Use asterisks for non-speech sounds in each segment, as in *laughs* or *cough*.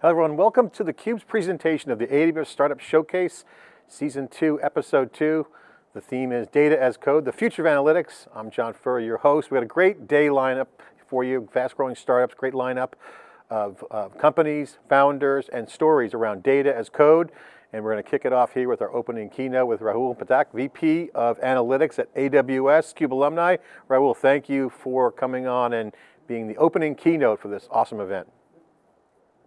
Hello everyone, welcome to theCUBE's presentation of the AWS Startup Showcase, Season 2, Episode 2. The theme is Data as Code, the future of analytics. I'm John Furrier, your host. We got a great day lineup for you, fast growing startups, great lineup of, of companies, founders, and stories around data as code. And we're going to kick it off here with our opening keynote with Rahul Pathak, VP of Analytics at AWS, CUBE alumni. Rahul, thank you for coming on and being the opening keynote for this awesome event.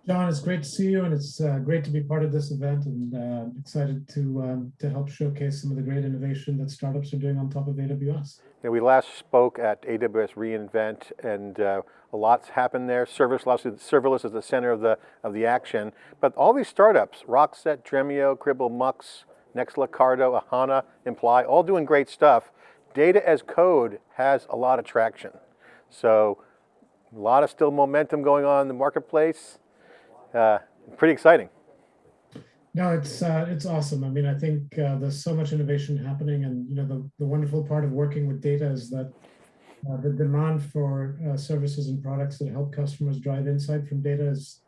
John, it's great to see you, and it's uh, great to be part of this event, and uh, excited to um, to help showcase some of the great innovation that startups are doing on top of AWS. Yeah, we last spoke at AWS reInvent, and uh, a lot's happened there. Serverless, serverless is the center of the of the action, but all these startups, Rockset, Dremio, Cribl, Mux, Nexla, Cardo, Ahana, Imply, all doing great stuff. Data as code has a lot of traction. So a lot of still momentum going on in the marketplace uh, pretty exciting. No, it's uh, it's awesome. I mean, I think uh, there's so much innovation happening, and you know, the, the wonderful part of working with data is that uh, the demand for uh, services and products that help customers drive insight from data is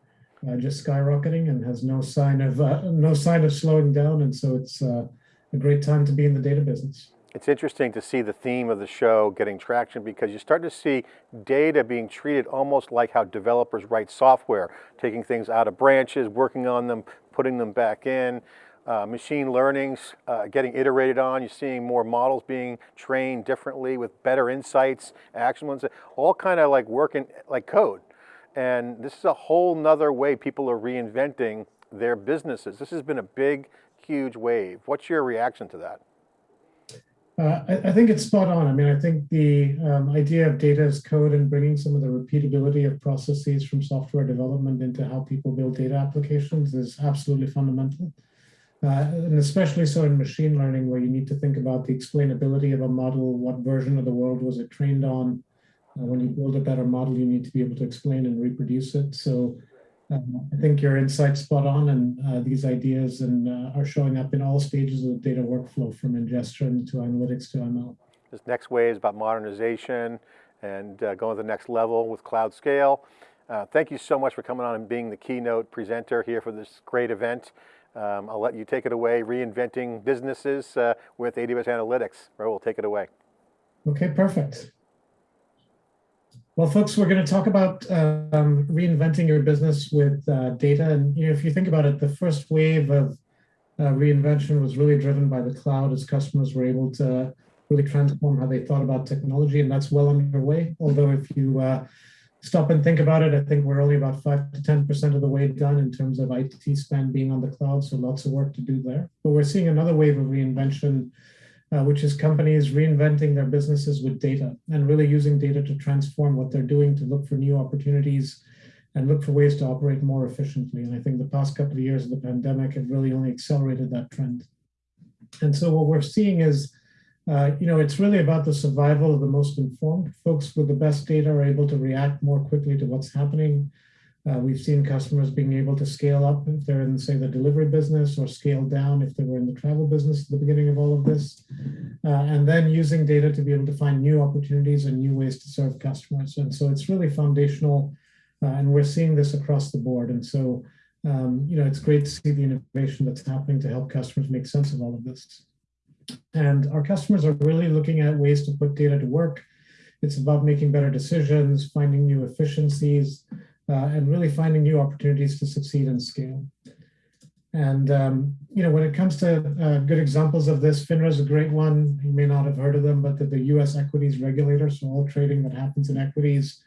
uh, just skyrocketing and has no sign of uh, no sign of slowing down. And so it's a great time to be in the data business. It's interesting to see the theme of the show getting traction because you start to see data being treated almost like how developers write software, taking things out of branches, working on them, putting them back in. Uh, machine learning's uh, getting iterated on. You're seeing more models being trained differently with better insights, action ones, all kind of like working like code. And this is a whole nother way people are reinventing their businesses. This has been a big, huge wave. What's your reaction to that? Uh, I, I, think it's spot on. I mean, I think the um, idea of data as code and bringing some of the repeatability of processes from software development into how people build data applications is absolutely fundamental. Uh, and especially so in machine learning, where you need to think about the explainability of a model, what version of the world was it trained on. Uh, when you build a better model, you need to be able to explain and reproduce it. So um, I think your insight's spot on, and uh, these ideas and uh, are showing up in all stages of the data workflow, from ingestion to analytics to ML. This next wave is about modernization and uh, going to the next level with cloud scale. Uh, thank you so much for coming on and being the keynote presenter here for this great event. Um, I'll let you take it away, reinventing businesses uh, with AWS Analytics. Rahul, take it away. Okay, perfect. Well, folks, we're going to talk about um, reinventing your business with uh, data. And you know, if you think about it, the first wave of uh, reinvention was really driven by the cloud as customers were able to really transform how they thought about technology. And that's well underway. Although if you uh, stop and think about it, I think we're only about 5 to 10% of the way done in terms of IT spend being on the cloud. So lots of work to do there. But we're seeing another wave of reinvention uh, which is companies reinventing their businesses with data and really using data to transform what they're doing to look for new opportunities and look for ways to operate more efficiently. And I think the past couple of years of the pandemic have really only accelerated that trend. And so what we're seeing is, uh, you know, it's really about the survival of the most informed. Folks with the best data are able to react more quickly to what's happening uh, we've seen customers being able to scale up if they're in, say, the delivery business or scale down if they travel business at the beginning of all of this. Uh, and then using data to be able to find new opportunities and new ways to serve customers. And so it's really foundational. Uh, and we're seeing this across the board. And so, um, you know, it's great to see the innovation that's happening to help customers make sense of all of this. And our customers are really looking at ways to put data to work. It's about making better decisions, finding new efficiencies, uh, and really finding new opportunities to succeed and scale. And um, you know, when it comes to uh, good examples of this, FINRA is a great one. You may not have heard of them, but the, U.S. equities regulator, so all trading that happens in equities,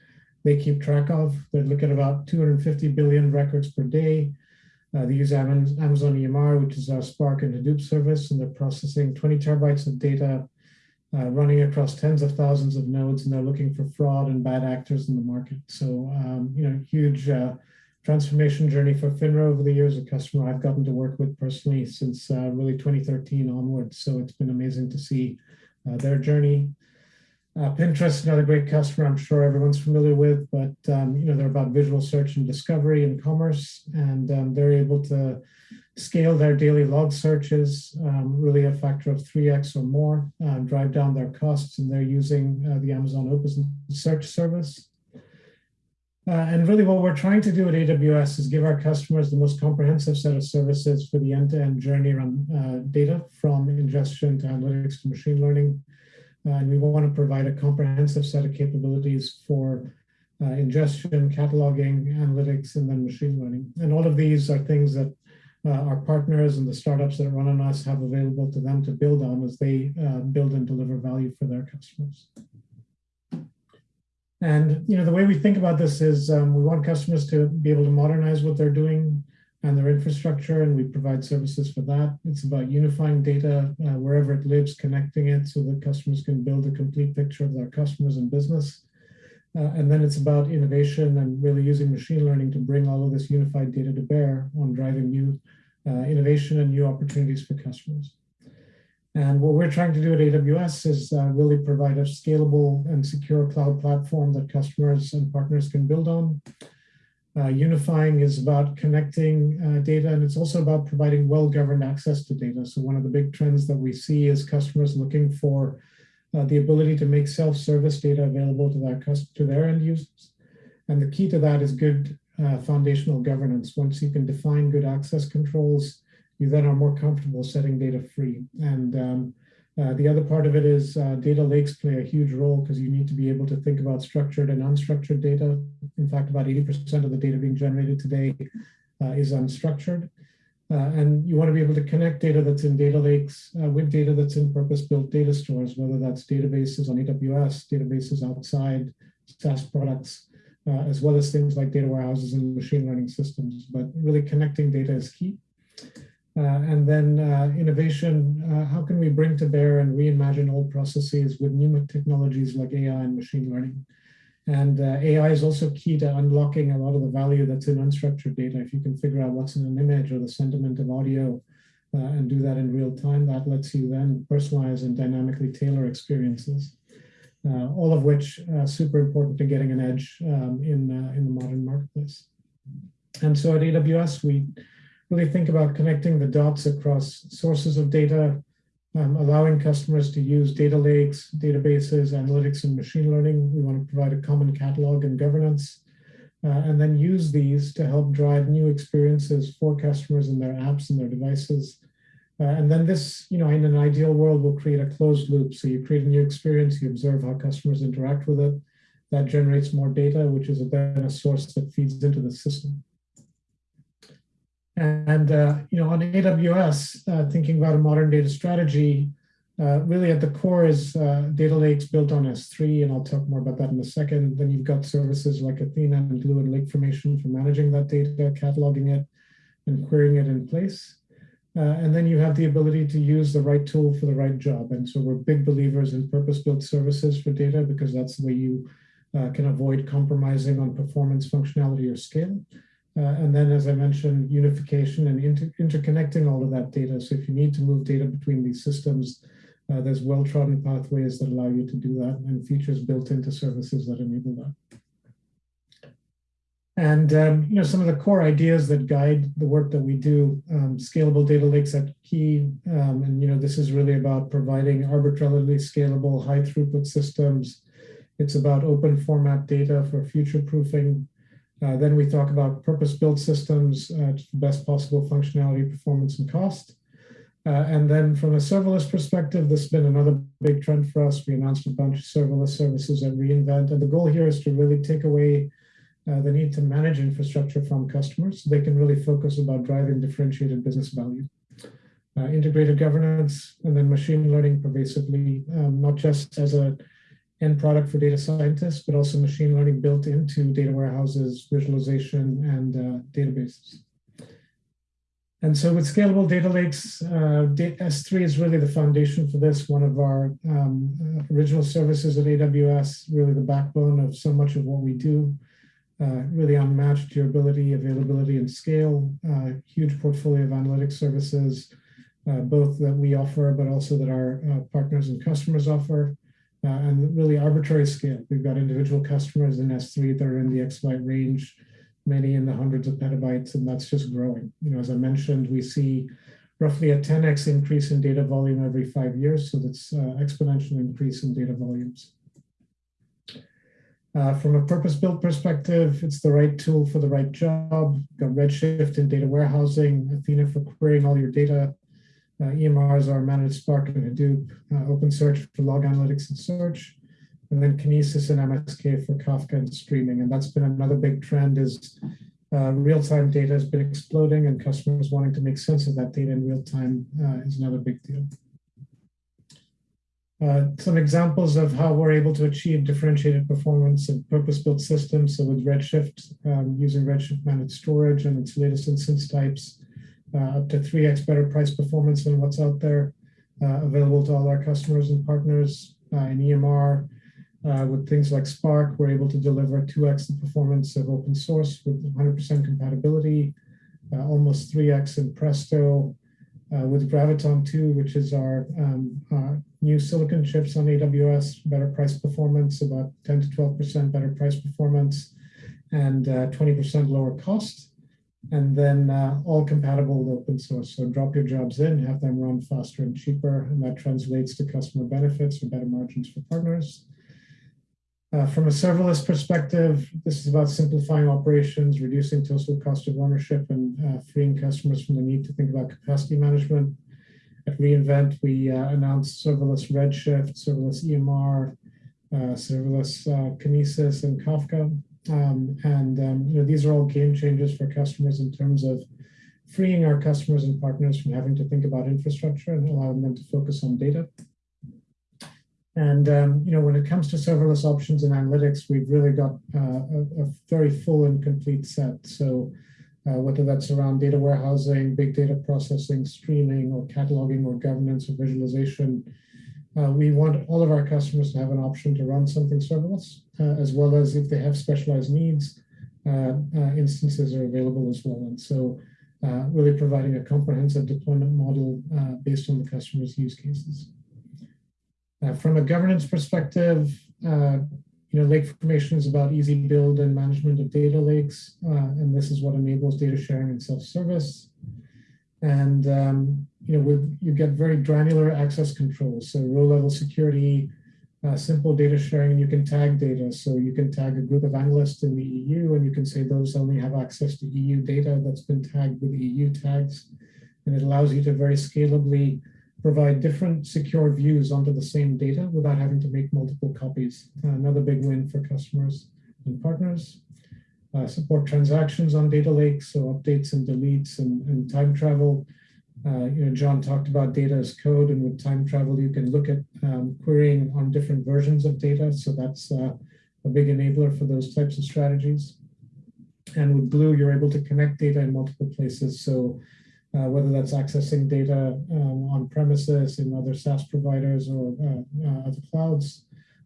they keep track of. They look at about 250 billion records per day. Uh, they use Amazon EMR, which is our Spark and Hadoop service, and they're processing 20 terabytes of data uh, running across tens of thousands of nodes, and they're looking for fraud and bad actors in the market. So, um, you know, huge uh, transformation journey for FINRA over the years, a customer I've gotten to work with personally since uh, really 2013 onwards. So it's been amazing to see uh, their journey. Uh, Pinterest, another great customer I'm sure everyone's familiar with, but um, you know they're about visual search and discovery and commerce, and um, they're able to scale their daily log searches, um, really a factor of 3x or more, uh, drive down their costs, and they're using uh, the Amazon Open Search service. Uh, and really what we're trying to do at AWS is give our customers the most comprehensive set of services for the end-to-end journey around uh, data from ingestion to analytics to machine learning. Uh, and we want to provide a comprehensive set of capabilities for uh, ingestion, cataloging, analytics, and then machine learning. And all of these are things that uh, our partners and the startups that run on us have available to them to build on as they uh, build and deliver value for their customers. And you know the way we think about this is um, we want customers to be able to modernize what they're doing and their infrastructure, and we provide services for that. It's about unifying data uh, wherever it lives, connecting it so that customers can build a complete picture of their customers and business. Uh, and then it's about innovation and really using machine learning to bring all of this unified data to bear on driving new uh, innovation and new opportunities for customers. And what we're trying to do at AWS is uh, really provide a scalable and secure cloud platform that customers and partners can build on. Uh, unifying is about connecting uh, data, and it's also about providing well-governed access to data. So one of the big trends that we see is customers looking for uh, the ability to make self-service data available to their, to their end users. And the key to that is good uh, foundational governance. Once you can define good access controls, you then are more comfortable setting data free. And um, uh, the other part of it is uh, data lakes play a huge role because you need to be able to think about structured and unstructured data. In fact, about 80% of the data being generated today uh, is unstructured. Uh, and you want to be able to connect data that's in data lakes uh, with data that's in purpose-built data stores, whether that's databases on AWS, databases outside, SaaS products, uh, as well as things like data warehouses and machine learning systems. But really connecting data is key. Uh, and then uh, innovation, uh, how can we bring to bear and reimagine old processes with new technologies like AI and machine learning? And uh, AI is also key to unlocking a lot of the value that's in unstructured data. If you can figure out what's in an image or the sentiment of audio uh, and do that in real time, that lets you then personalize and dynamically tailor experiences. Uh, all of which are super important to getting an edge um, in, in the modern marketplace. And so at AWS, we really think about connecting the dots across sources of data, um, allowing customers to use data lakes, databases, analytics, and machine learning. We want to provide a common catalog and governance, uh, and then use these to help drive new experiences for customers in their apps and their devices. Uh, and then this, you know, in an ideal world, will create a closed loop. So you create a new experience, you observe how customers interact with it. That generates more data, which is then a source that feeds into the system. And uh, you know, on AWS, uh, thinking about a modern data strategy, uh, really at the core is uh, data lakes built on S3, and I'll talk more about that in a second. Then you've got services like Athena and Glue and Lake Formation for managing that data, cataloging it, and querying it in place. Uh, and then you have the ability to use the right tool for the right job. And so we're big believers in purpose-built services for data because that's the way you uh, can avoid compromising on performance, functionality, or scale. Uh, and then, as I mentioned, unification and inter interconnecting all of that data. So if you need to move data between these systems, uh, there's well-trodden pathways that allow you to do that and features built into services that enable that. And um, you know some of the core ideas that guide the work that we do, um, scalable data lakes at key, um, and you know this is really about providing arbitrarily scalable, high throughput systems. It's about open format data for future proofing. Uh, then we talk about purpose-built systems uh, to the best possible functionality, performance, and cost. Uh, and then from a serverless perspective, this has been another big trend for us. We announced a bunch of serverless services at reInvent. And the goal here is to really take away uh, the need to manage infrastructure from customers so they can really focus about driving differentiated business value. Uh, integrated governance and then machine learning pervasively, um, not just as a end product for data scientists, but also machine learning built into data warehouses, visualization, and uh, databases. And so with scalable data lakes, uh, S3 is really the foundation for this. One of our um, original services at AWS, really the backbone of so much of what we do. Uh, really unmatched durability, availability, and scale. Uh, huge portfolio of analytics services, uh, both that we offer, but also that our uh, partners and customers offer uh, and really arbitrary scale. We've got individual customers in S3 that are in the exabyte range, many in the hundreds of petabytes, and that's just growing. You know, as I mentioned, we see roughly a 10x increase in data volume every five years, so that's uh, exponential increase in data volumes. Uh, from a purpose-built perspective, it's the right tool for the right job. Got Redshift in data warehousing, Athena for querying all your data. Uh, EMRs are managed Spark and Hadoop, uh, OpenSearch for log analytics and search, and then Kinesis and MSK for Kafka and streaming. And that's been another big trend is uh, real-time data has been exploding and customers wanting to make sense of that data in real time uh, is another big deal. Uh, some examples of how we're able to achieve differentiated performance in purpose-built systems. So with Redshift, um, using Redshift managed storage and its latest instance types, up to 3x better price performance than what's out there, uh, available to all our customers and partners uh, in EMR. Uh, with things like Spark, we're able to deliver 2x the performance of open source with 100% compatibility, uh, almost 3x in Presto, uh, with Graviton 2, which is our um, uh, new silicon chips on AWS, better price performance, about 10 to 12% better price performance, and 20% uh, lower cost. And then uh, all compatible with open source. So drop your jobs in, have them run faster and cheaper, and that translates to customer benefits or better margins for partners. Uh, from a serverless perspective, this is about simplifying operations, reducing total cost of ownership, and uh, freeing customers from the need to think about capacity management. At reInvent, we uh, announced serverless Redshift, serverless EMR, uh, serverless uh, Kinesis, and Kafka. Um, and um, you know, these are all game changers for customers in terms of freeing our customers and partners from having to think about infrastructure and allowing them to focus on data. And um, you know, when it comes to serverless options and analytics, we've really got uh, a, a, very full and complete set. So uh, whether that's around data warehousing, big data processing, streaming, or cataloging, or governance, or visualization, uh, we want all of our customers to have an option to run something serverless, uh, as well as if they have specialized needs, uh, uh, instances are available as well. And so really providing a comprehensive deployment model based on the customer's use cases. Uh, from a governance perspective, uh, you know, lake formation is about easy build and management of data lakes, uh, and this is what enables data sharing and self-service. And um, you know, with, you get very granular access controls, so row-level security, uh, simple data sharing, and you can tag data. So you can tag a group of analysts in the EU, and you can say those only have access to EU data that's been tagged with EU tags, and it allows you to very scalably provide different secure views onto the same data without having to make multiple copies. Uh, another big win for customers and partners. Uh, support transactions on data lakes, so updates and deletes and, and time travel. Uh, you know, John talked about data as code, and with time travel, you can look at um, querying on different versions of data. So that's uh, a big enabler for those types of strategies. And with Glue, you're able to connect data in multiple places. So uh, whether that's accessing data um, on premises in other SaaS providers or uh, uh, other clouds,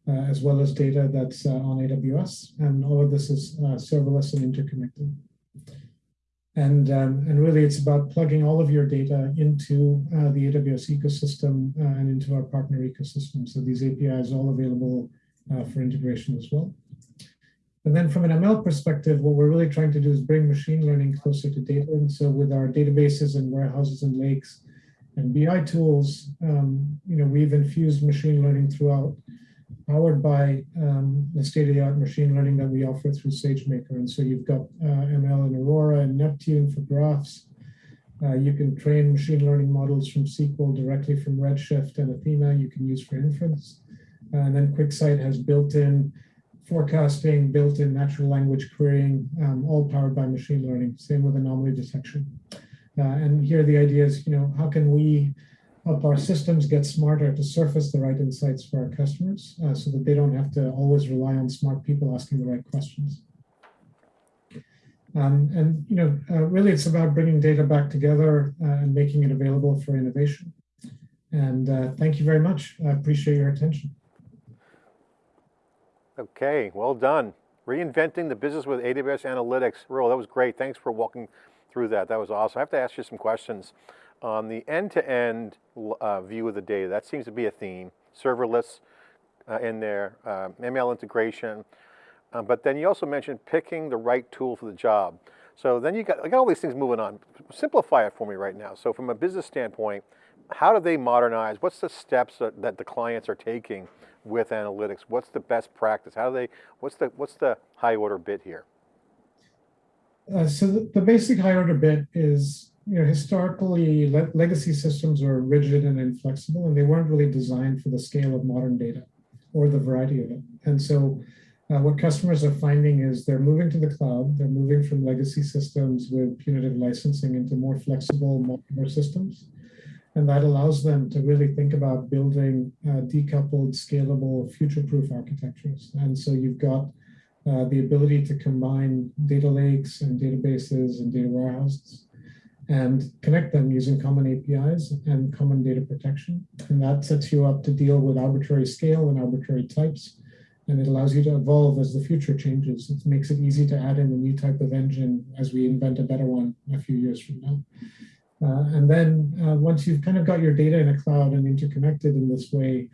as well as data that's on AWS. And all of this is serverless and interconnected. And, um, and really it's about plugging all of your data into the AWS ecosystem and into our partner ecosystem. So these APIs are all available for integration as well. And then from an ML perspective, what we're really trying to do is bring machine learning closer to data. And so with our databases and warehouses and lakes and BI tools, um, you know, we've infused machine learning throughout, powered by um, the state-of-the-art machine learning that we offer through SageMaker. And so you've got uh, ML in Aurora and Neptune for graphs. Uh, you can train machine learning models from SQL directly from Redshift and Athena you can use for inference. Uh, and then QuickSight has built-in forecasting, built-in natural language querying, um, all powered by machine learning. Same with anomaly detection. Uh, and here the idea is, you know, how can we help our systems get smarter to surface the right insights for our customers uh, so that they don't have to always rely on smart people asking the right questions. Um, and, you know, uh, really it's about bringing data back together uh, and making it available for innovation. And uh, thank you very much. I appreciate your attention. Okay, well done. Reinventing the business with AWS Analytics. Rahul, that was great. Thanks for walking through that. That was awesome. I have to ask you some questions. On the end-to-end -end, uh, view of the data, that seems to be a theme. Serverless uh, in there, uh, ML integration, uh, but then you also mentioned picking the right tool for the job. So then you got, got all these things moving on. Simplify it for me right now. So from a business standpoint, how do they modernize? What's the steps that, that the clients are taking with analytics? What's the best practice? How do they, what's the, what's the high order bit here? Uh, so the, the, basic high order bit is, you know, historically le legacy systems were rigid and inflexible, and they weren't really designed for the scale of modern data or the variety of it. And so uh, what customers are finding is they're moving to the cloud, they're moving from legacy systems with punitive licensing into more flexible modular systems. And that allows them to really think about building uh, decoupled, scalable, future-proof architectures. And so you've got uh, the ability to combine data lakes and databases and data warehouses and connect them using common APIs and common data protection. And that sets you up to deal with arbitrary scale and arbitrary types. And it allows you to evolve as the future changes. It makes it easy to add in a new type of engine as we invent a better one a few years from now. Uh, and then uh, once you've kind of got your data in a cloud and interconnected in this way,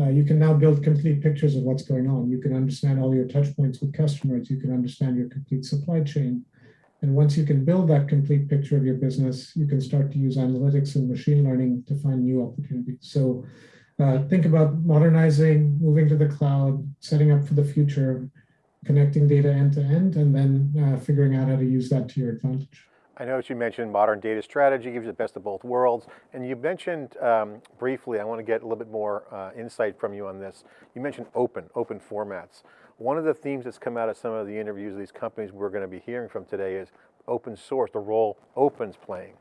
uh, you can now build complete pictures of what's going on. You can understand all your touch points with customers. You can understand your complete supply chain. And once you can build that complete picture of your business, you can start to use analytics and machine learning to find new opportunities. So uh, think about modernizing, moving to the cloud, setting up for the future, connecting data end to end, and then uh, figuring out how to use that to your advantage. I noticed you mentioned modern data strategy gives you the best of both worlds. And you mentioned um, briefly, I want to get a little bit more uh, insight from you on this. You mentioned open, open formats. One of the themes that's come out of some of the interviews of these companies we're going to be hearing from today is open source, the role open's playing.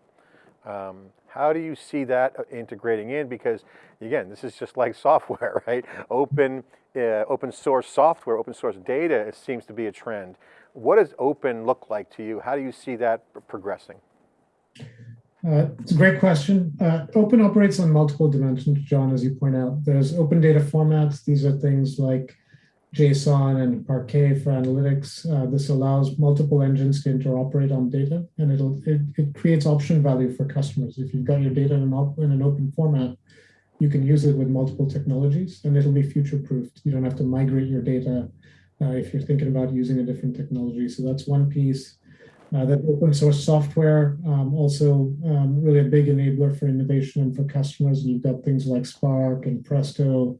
Um, how do you see that uh, integrating in? Because again, this is just like *laughs* software, right? Open, uh, open source software, open source data it seems to be a trend. What does open look like to you? How do you see that progressing? Uh, it's a great question. Uh, open operates on multiple dimensions, John, as you point out. There's open data formats. These are things like JSON and Parquet for analytics. Uh, this allows multiple engines to interoperate on data, and it'll it, it creates option value for customers. If you've got your data in an, in an open format, you can use it with multiple technologies, and it'll be future-proofed. You don't have to migrate your data uh, if you're thinking about using a different technology. So that's one piece. Uh, that open source software, um, also um, really a big enabler for innovation and for customers. And you've got things like Spark and Presto,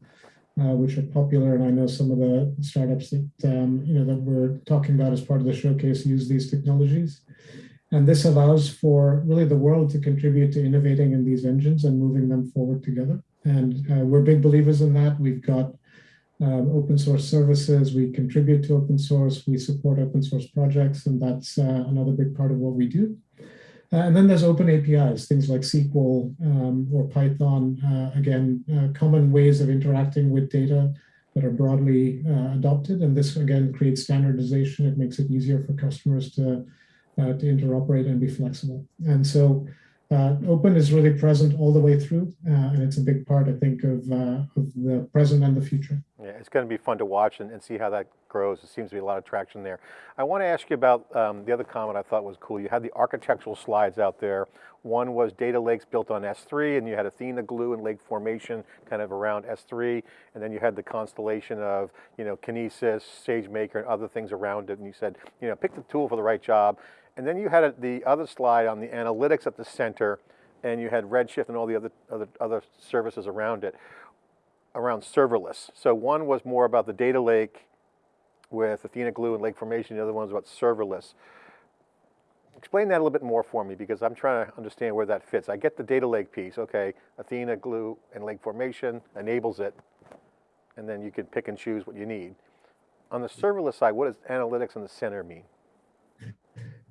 uh, which are popular. And I know some of the startups that, um, you know, that we're talking about as part of the showcase use these technologies. And this allows for really the world to contribute to innovating in these engines and moving them forward together. And uh, we're big believers in that. We've got um, open source services. We contribute to open source. We support open source projects, and that's uh, another big part of what we do. Uh, and then there's open APIs, things like SQL um, or Python. Uh, again, uh, common ways of interacting with data that are broadly uh, adopted. And this, again, creates standardization. It makes it easier for customers to, uh, to interoperate and be flexible. And so uh, open is really present all the way through, uh, and it's a big part, I think, of, uh, of the present and the future. Yeah, it's going to be fun to watch and, and, see how that grows. It seems to be a lot of traction there. I want to ask you about um, the other comment I thought was cool. You had the architectural slides out there. One was data lakes built on S3, and you had Athena Glue and Lake Formation kind of around S3, and then you had the constellation of, you know, Kinesis, SageMaker, and other things around it, and you said, you know, pick the tool for the right job. And then you had the other slide on the analytics at the center, and you had Redshift and all the other, other, other services around it, around serverless. So one was more about the data lake with Athena Glue and Lake Formation, the other one was about serverless. Explain that a little bit more for me because I'm trying to understand where that fits. I get the data lake piece, okay, Athena Glue and Lake Formation enables it, and then you can pick and choose what you need. On the serverless side, what does analytics in the center mean?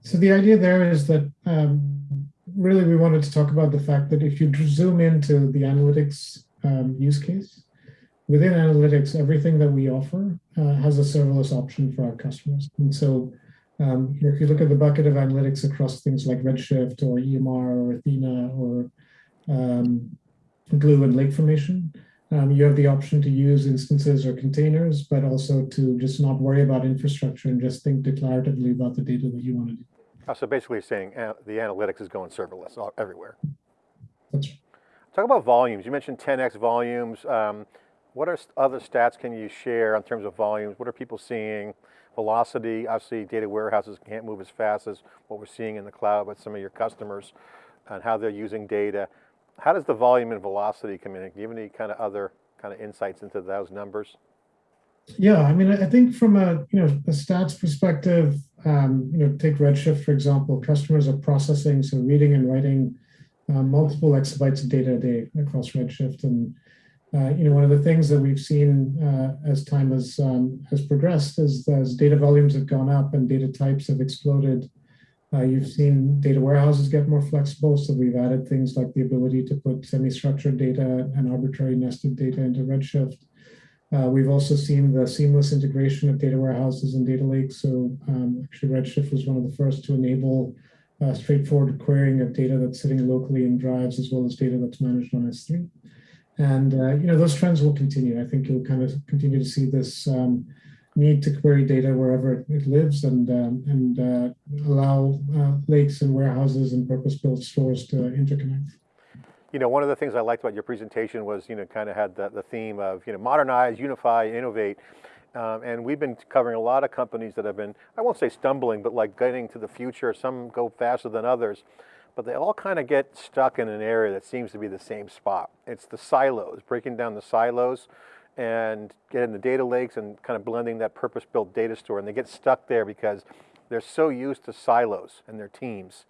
So the idea there is that um, really we wanted to talk about the fact that if you zoom into the analytics um, use case, within analytics, everything that we offer uh, has a serverless option for our customers. And so um, if you look at the bucket of analytics across things like Redshift or EMR or Athena or um, Glue and Lake Formation, um, you have the option to use instances or containers, but also to just not worry about infrastructure and just think declaratively about the data that you want to do. Oh, so basically you're saying uh, the analytics is going serverless all, everywhere. That's right. Talk about volumes. You mentioned 10x volumes. Um, what are other stats can you share in terms of volumes? What are people seeing? Velocity, obviously data warehouses can't move as fast as what we're seeing in the cloud with some of your customers and how they're using data. How does the volume and velocity come in? Do you have any kind of other kind of insights into those numbers? Yeah, I mean, I think from a you know a stats perspective, um, you know, take Redshift for example. Customers are processing, so reading and writing uh, multiple exabytes of data a day across Redshift, and uh, you know, one of the things that we've seen uh, as time has um, has progressed is as data volumes have gone up and data types have exploded. Uh, you've seen data warehouses get more flexible, so we've added things like the ability to put semi-structured data and arbitrary nested data into Redshift. Uh, we've also seen the seamless integration of data warehouses and data lakes. So um, actually Redshift was one of the first to enable uh, straightforward querying of data that's sitting locally in drives as well as data that's managed on S3. And uh, you know those trends will continue. I think you'll kind of continue to see this um, need to query data wherever it lives and um, and uh, allow uh, lakes and warehouses and purpose-built stores to interconnect. You know, one of the things I liked about your presentation was, you know, kind of had the, the theme of, you know, modernize, unify, innovate. Um, and we've been covering a lot of companies that have been, I won't say stumbling, but like getting to the future. Some go faster than others, but they all kind of get stuck in an area that seems to be the same spot. It's the silos, breaking down the silos and getting the data lakes and kind of blending that purpose-built data store. And they get stuck there because they're so used to silos and their teams.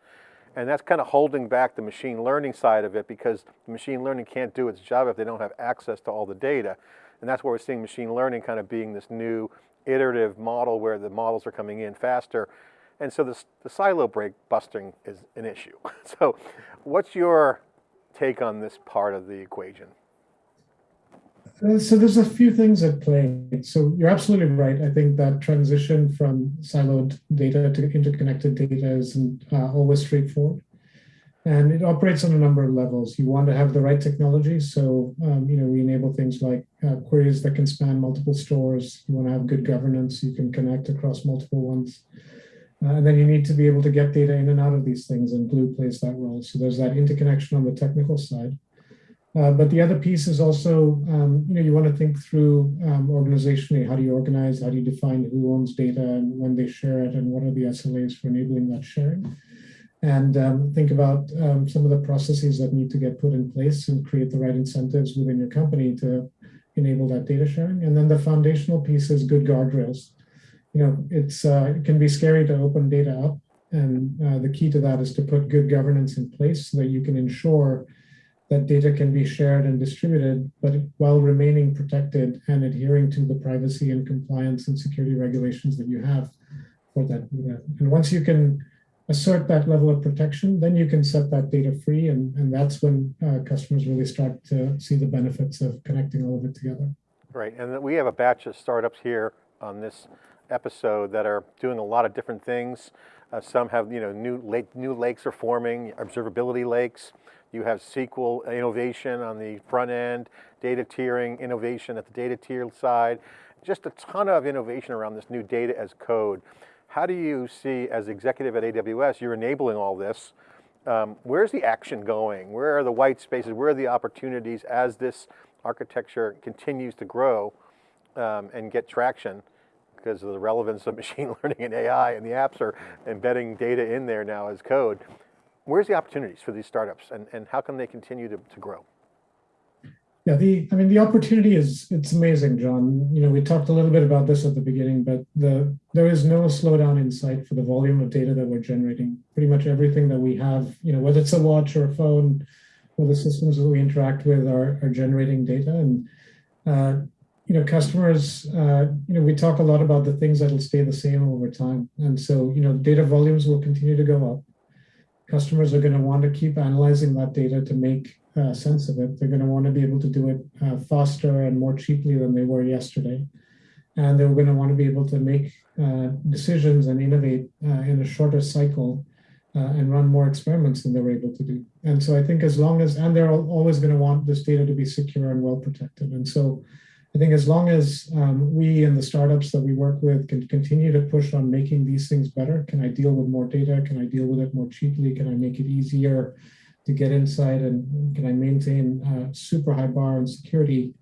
And that's kind of holding back the machine learning side of it because machine learning can't do its job if they don't have access to all the data. And that's where we're seeing machine learning kind of being this new iterative model where the models are coming in faster. And so the silo break busting is an issue. *laughs* So what's your take on this part of the equation? So there's a few things at play. So you're absolutely right. I think that transition from siloed data to interconnected data isn't uh, always straightforward. And it operates on a number of levels. You want to have the right technology. So, um, you know, we enable things like uh, queries that can span multiple stores. You want to have good governance. You can connect across multiple ones. Uh, and then you need to be able to get data in and out of these things, and Glue plays that role. So there's that interconnection on the technical side. Uh, but the other piece is also, um, you know, you want to think through um, organizationally, how do you organize, how do you define who owns data and when they share it and what are the SLAs for enabling that sharing? And um, think about um, some of the processes that need to get put in place and create the right incentives within your company to enable that data sharing. And then the foundational piece is good guardrails. You know, it's uh, it can be scary to open data up. And uh, the key to that is to put good governance in place so that you can ensure that data can be shared and distributed, but while remaining protected and adhering to the privacy and compliance and security regulations that you have for that data. And once you can assert that level of protection, then you can set that data free. And, and that's when uh, customers really start to see the benefits of connecting all of it together. Right, and we have a batch of startups here on this episode that are doing a lot of different things. Uh, some have, you know, new, lake, new lakes are forming, observability lakes. You have SQL innovation on the front end, data tiering innovation at the data tier side, just a ton of innovation around this new data as code. How do you see, as executive at AWS, you're enabling all this. Um, where's the action going? Where are the white spaces? Where are the opportunities as this architecture continues to grow um, and get traction? because of the relevance of *laughs* machine learning and AI and the apps are embedding data in there now as code where's the opportunities for these startups and, and how can they continue to, to grow? Yeah, the I mean the opportunity is it's amazing, John. You know, we talked a little bit about this at the beginning, but the there is no slowdown in sight for the volume of data that we're generating. Pretty much everything that we have, you know, whether it's a watch or a phone, or the systems that we interact with are, are generating data. And uh, you know, customers, uh, you know, we talk a lot about the things that will stay the same over time. And so, you know, data volumes will continue to go up customers are going to want to keep analyzing that data to make uh, sense of it. They're going to want to be able to do it uh, faster and more cheaply than they were yesterday. And they're going to want to be able to make uh, decisions and innovate uh, in a shorter cycle uh, and run more experiments than they were able to do. And so I think as long as, and they're always going to want this data to be secure and well protected. And so I think as long as um, we and the startups that we work with can continue to push on making these things better, can I deal with more data? Can I deal with it more cheaply? Can I make it easier to get inside? And can I maintain a super high bar and security?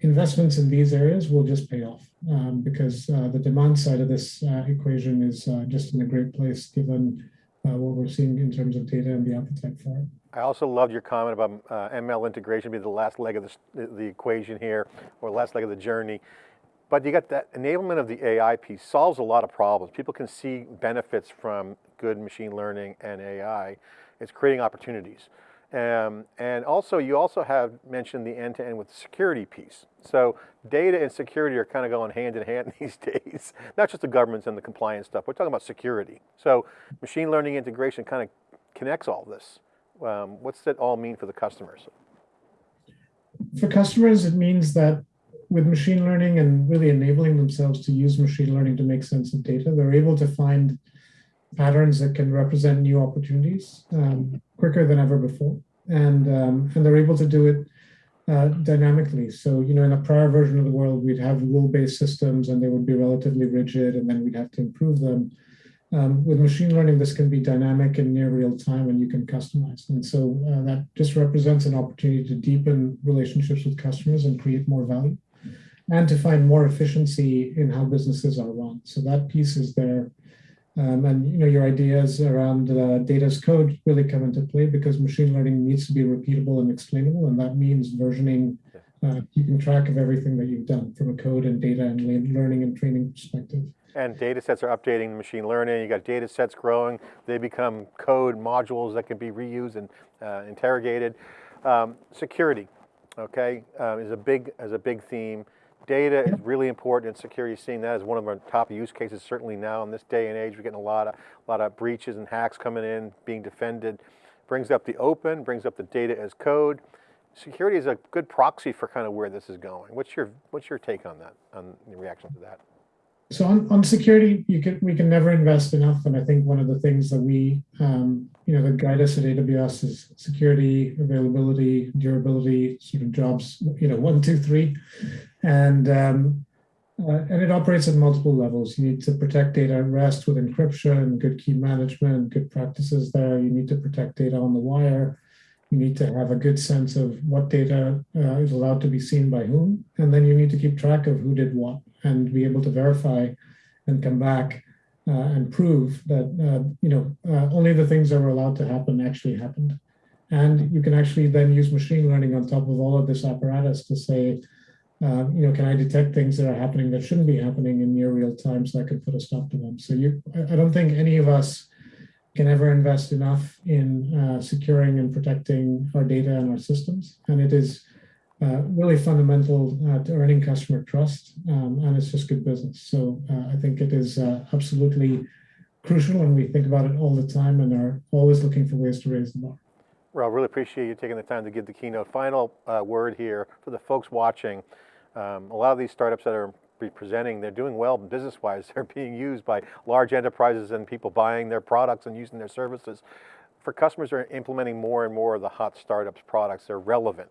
Investments in these areas will just pay off um, because uh, the demand side of this uh, equation is uh, just in a great place given uh, what we're seeing in terms of data and the appetite for it. I also loved your comment about uh, ML integration being the last leg of the, the equation here, or last leg of the journey. But you got that enablement of the AI piece solves a lot of problems. People can see benefits from good machine learning and AI. It's creating opportunities. Um, and also, you also have mentioned the end-to-end with the security piece. So data and security are kind of going hand in hand *laughs* these days. Not just the governments and the compliance stuff. We're talking about security. So machine learning integration kind of connects all this. Um, what's that all mean for the customers? For customers, it means that with machine learning and really enabling themselves to use machine learning to make sense of data, they're able to find patterns that can represent new opportunities um, quicker than ever before. And, um, and they're able to do it uh, dynamically. So, you know, in a prior version of the world, we'd have rule-based systems and they would be relatively rigid and then we'd have to improve them. Um, with machine learning, this can be dynamic and near real time and you can customize. And so uh, that just represents an opportunity to deepen relationships with customers and create more value and to find more efficiency in how businesses are run. So that piece is there. Um, and you know your ideas around uh, data as code really come into play because machine learning needs to be repeatable and explainable, and that means versioning, uh, keeping track of everything that you've done from a code and data and learning and training perspective. And data sets are updating machine learning. You got data sets growing. They become code modules that can be reused and uh, interrogated. Um, security, okay, uh, is a big is a big theme. Data is really important in security. Seeing that as one of our top use cases, certainly now in this day and age, we're getting a lot of a lot of breaches and hacks coming in, being defended. Brings up the open, brings up the data as code. Security is a good proxy for kind of where this is going. What's your what's your take on that? On the reaction to that? So on, on security, you can we can never invest enough, and I think one of the things that we um, you know that guide us at AWS is security, availability, durability, sort of jobs you know one, two, three, and um, uh, and it operates at multiple levels. You need to protect data at rest with encryption, and good key management, good practices there. You need to protect data on the wire. You need to have a good sense of what data uh, is allowed to be seen by whom, and then you need to keep track of who did what and be able to verify and come back uh, and prove that uh, you know uh, only the things that were allowed to happen actually happened. And you can actually then use machine learning on top of all of this apparatus to say, uh, you know, can I detect things that are happening that shouldn't be happening in near real time so I can put a stop to them. So you, I I don't think any of us can ever invest enough in uh, securing and protecting our data and our systems. And it is uh, really fundamental uh, to earning customer trust, um, and it's just good business. So uh, I think it is uh, absolutely crucial, and we think about it all the time and are always looking for ways to raise the bar. Well, really appreciate you taking the time to give the keynote. Final uh, word here for the folks watching. Um, a lot of these startups that are presenting, they're doing well business-wise. *laughs* They're being used by large enterprises and people buying their products and using their services. For customers who are implementing more and more of the hot startups products, they're relevant.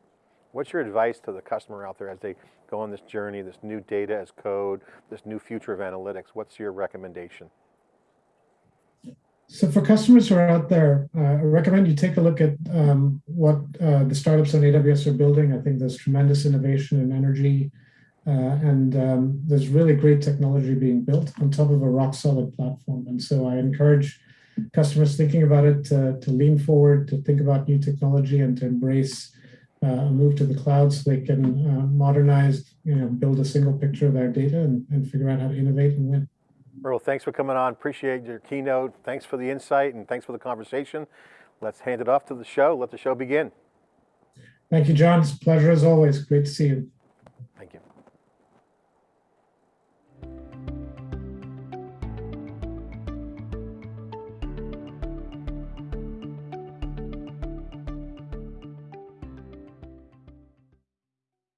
What's your advice to the customer out there as they go on this journey, this new data as code, this new future of analytics? What's your recommendation? So for customers who are out there, uh, I recommend you take a look at um, what uh, the startups on AWS are building. I think there's tremendous innovation and energy, uh, and um, there's really great technology being built on top of a rock solid platform. And so I encourage customers thinking about it to, to lean forward, to think about new technology, and to embrace uh, move to the cloud so they can uh, modernize, you know, build a single picture of their data and, and figure out how to innovate and win. Rahul, thanks for coming on. Appreciate your keynote. Thanks for the insight and thanks for the conversation. Let's hand it off to the show. Let the show begin. Thank you, John. It's a pleasure as always. Great to see you. Thank you.